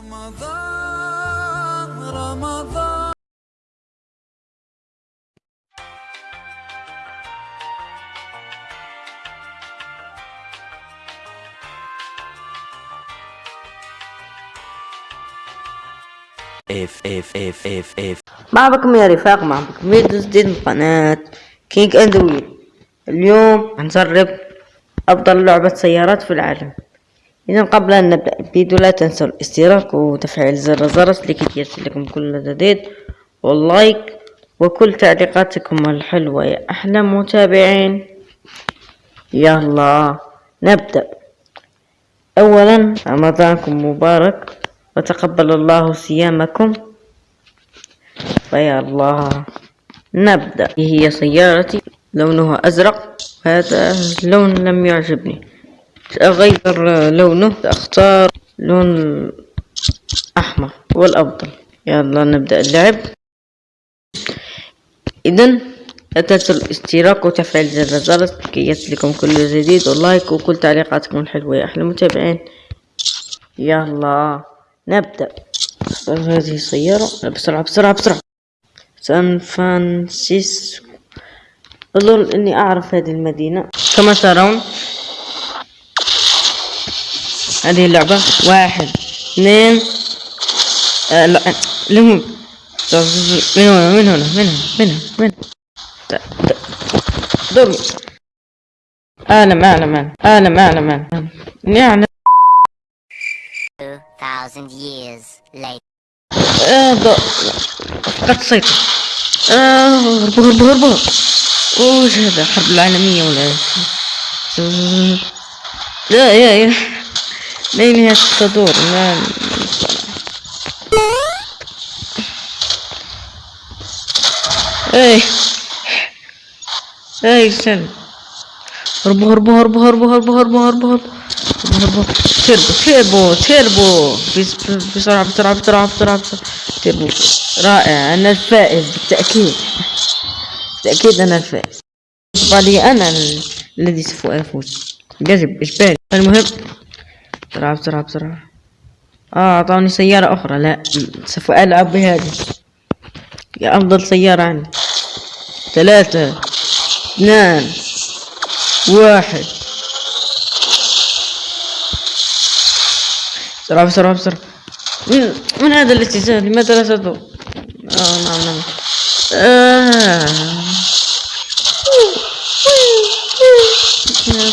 رمضان رمضان. If, if, if, if. ما بكم يا رفاق ما بكم فيديو جديد من قناة King and Will اليوم هنجرب أفضل لعبة سيارات في العالم. إذا قبل أن نبدأ الفيديو لا تنسوا الاشتراك وتفعيل زر الجرس لكي يصلكم كل جديد واللايك وكل تعليقاتكم الحلوة. يا أحلى متابعين يلا نبدأ. اولا رمضانكم مبارك وتقبل الله صيامكم. فيا الله نبدأ. هي سيارتي لونها أزرق هذا اللون لم يعجبني. سأغير لونه سأختار لون أحمر هو الأفضل يلا نبدأ اللعب. إذا لا تنسوا الاشتراك وتفعيل زر الجرس لكي يصلكم كل جديد. واللايك وكل تعليقاتكم الحلوة يا أحلى متابعين يلا نبدأ. هذه السيارة بسرعة بسرعة بسرعة. سان فرانسيسكو. أظن إني أعرف هذه المدينة. كما ترون هذه اللعبة. واحد اثنين آه لا لهم. من هنا من هنا من هنا من هنا من هنا. دور أعلم أعلم أعلم أعلم أعلم أعلم إني أعلم 2,000 years later. آه فقدت السيطرة آه هربوا هربوا هربوا وش هذا الحرب العالمية ولا إيش؟ لا يا يا. لا نهاية تدور لا. إيه. إيه سلم هربوا هربوا هربوا هربوا هربوا هربوا هربوا هربوا هربوا تيربو تيربو تيربو. بس- بسرعة بسرعة بسرعة بسرعة تيربو. رائع. أنا الفائز بالتأكيد. بالتأكيد أنا الفائز. بالي أنا ال- الذي سوف أفوز. جذب إجباري. المهم بسرعة بسرعة بسرعة. آه أعطوني سيارة أخرى. لا سوف ألعب بهذه يا أفضل سيارة عندي. ثلاثة اثنان واحد. بسرعة بسرعة بسرعة. من, من هذا الاتجاه لماذا لا تدور؟ آه نعم نعم. آه.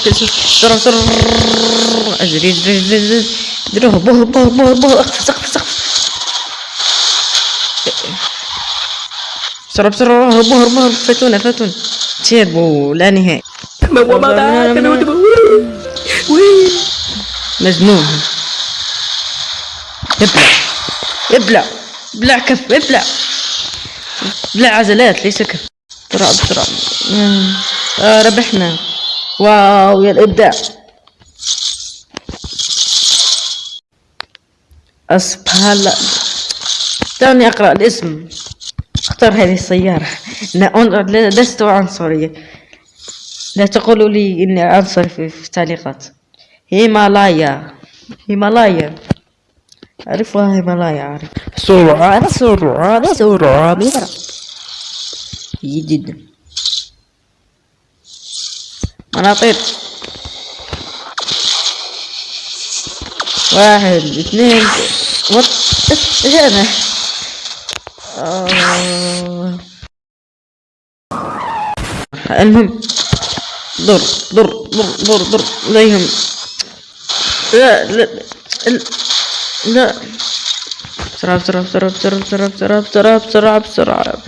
بسرعة بسرعة. أجري أجري أجري أجري ديروه بوه بوه بوه اقفز اقفز اقفز بسرعة بسرعة هرب هرب هرب فاتونا فاتونا. تيربو لا نهائي مجنون ابلع ابلع ابلع كف ابلع ابلع عزلات ليس كف. بسرعة آه، بسرعة ربحنا. واو يا الإبداع. أسبالا دعني أقرأ الاسم. اختار هذه السيارة. أنا أن- لست عنصرية. لا تقولوا لي إني عنصري في, التعليقات. هيمالايا. هيمالايا. أعرفها هيمالايا أعرف. سرعة سرعة سرعة بسرعة. جدا. أنا واحد اثنين وات هذا آه. المهم ضر ضر ضر ضر ضر لا يهم لا لا لا. بسرعة بسرعة بسرعة بسرعة بسرعة بسرعة بسرعة بسرعة بسرعة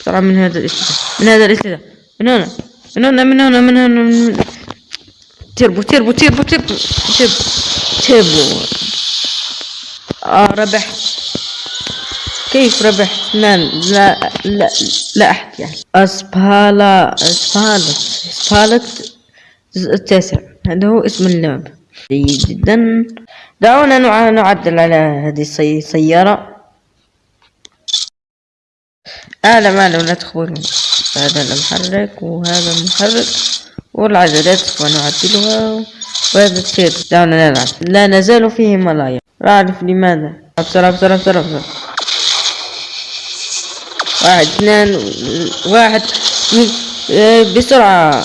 بسرعة. من هذا الاتجاه من هذا الاتجاه من هنا من هنا من هنا من هنا من turbo turbo turbo turbo. turbo آه ربحت كيف ربحت لا لا لا لا أحد يعني Asphalt Asphalt Asphalt التاسع هذا هو اسم اللعبة جيد جدا. دعونا نع- نعدل على هذه السي- السيارة أعلم أعلم لا تخبرني. هذا المحرك وهذا المحرك والعجلات سوف وهذا الشيء دعونا نلعب لا نزال في هيمالايا لا أعرف لماذا؟ بسرعة بسرعة بسرعة بسرعة واحد اثنين واحد. بسرعة.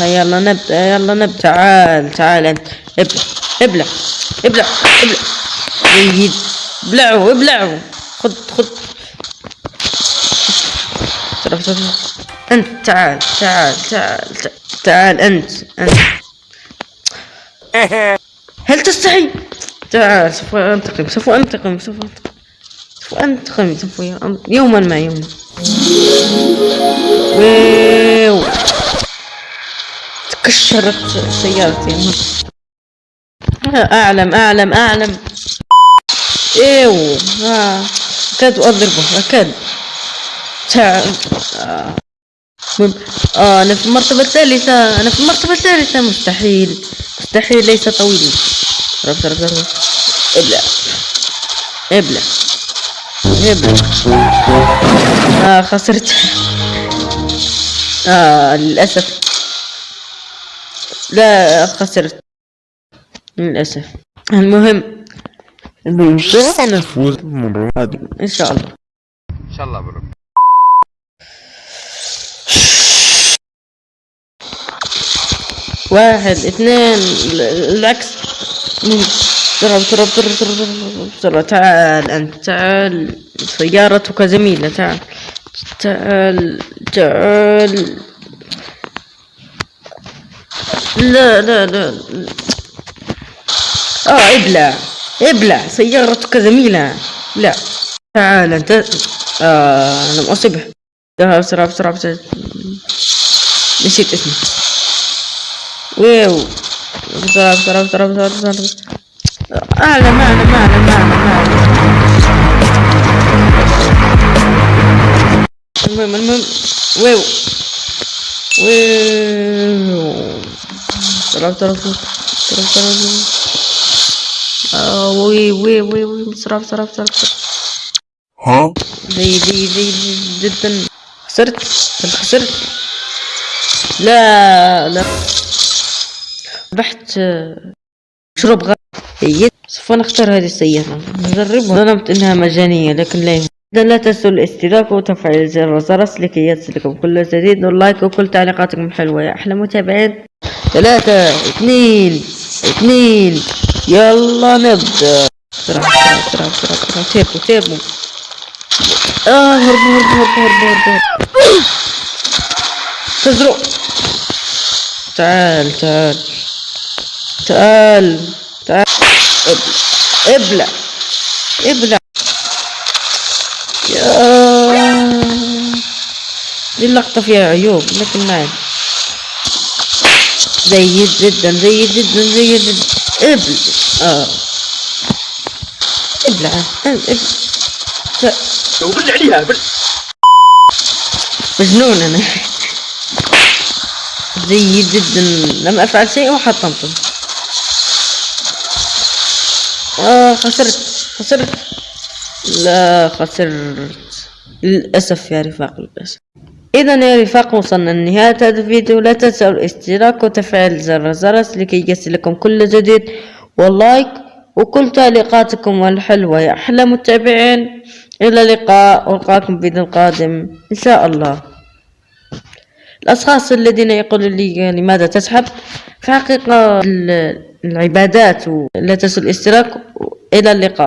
يلا نبدأ يلا نبدأ. تعال تعال أنت. ابلع ابلع ابلع ابلع. جيد. ابلعوا ابلعوا بسرعة بسرعة. أنت تعال تعال تعال, تعال أنت أنت. هل تستحي؟ تعال سوف أنتقم سوف أنتقم سوف أنتقم سوف أنتقم سوف يوما ما يوما. ويو تكشرت سيارتي. أعلم أعلم أعلم. ايو آه. أكاد أضربه أكاد. تعال. آه. آه أنا في المرتبة الثالثة أنا في المرتبة الثالثة مستحيل مستحيل ليس طويل رب رب رب. إبلع. إبلع. إبلع. آه خسرت. آه للأسف. لا خسرت. للأسف. المهم. سنفوز المرة هذه إن شاء الله. إن شاء الله برو واحد اثنين ال- العكس بسرعة بسرعة بسرعة بسرعة بسرعة تعال أنت تعال. سيارتك جميلة تعال. تعال تعال. لا لا لا. آه ابلع ابلع سيارتك جميلة. لا. تعال أنت. آه لم اصبه ذهب بسرعة بسرعة بسرعة نسيت اسمه. ويو بسرعة بسرعة بسرعة بسرعة بسرعة. أعلم أعلم أعلم أعلم أعلم المهم المهم ويو ويو بسرعة بسرعة بسرعة بسرعة بسرعة وي وي وي وي بسرعة بسرعة بسرعة بسرعة ها زي زي زي جدا خسرت خسرت لا لا ربحت آه، مشروب غ جيد سوف نختار هذه السيارة. نجربها. ظننت إنها مجانية لكن لا يهم. إذا لا تنسوا الاشتراك وتفعيل زر الجرس لكي يصلكم. كل جديد واللايك وكل تعليقاتكم حلوة. يا أحلى متابعين. ثلاثة اثنين اثنين. يلا نبدأ. بسرعة بسرعة بسرعة بسرعة turbo turbo آه هرب هرب هرب هرب هرب هرب تزرق. تعال تعال. تعال تعال. ابلع ابلع. ابلع يا. دي اللقطة فيها عيوب لكن ما عندي. جيد جدا جيد جدا جيد جدا. ابلع. آه. ابلع. ابلع. عليها بل. مجنون أنا. جيد جدا. لم أفعل شيء وحطمته. آه خسرت. خسرت. لا خسرت. للأسف يا رفاق للأسف. إذا يا رفاق وصلنا لنهاية هذا الفيديو. لا تنسوا الاشتراك وتفعيل زر الجرس لكي يصلكم كل جديد واللايك وكل تعليقاتكم الحلوة يا أحلى متابعين إلى اللقاء. والقاكم في القادم. إن شاء الله. الأشخاص الذين يقولون لي لماذا تسحب في حقيقة العبادات ولا تنسوا الاشتراك إلى اللقاء.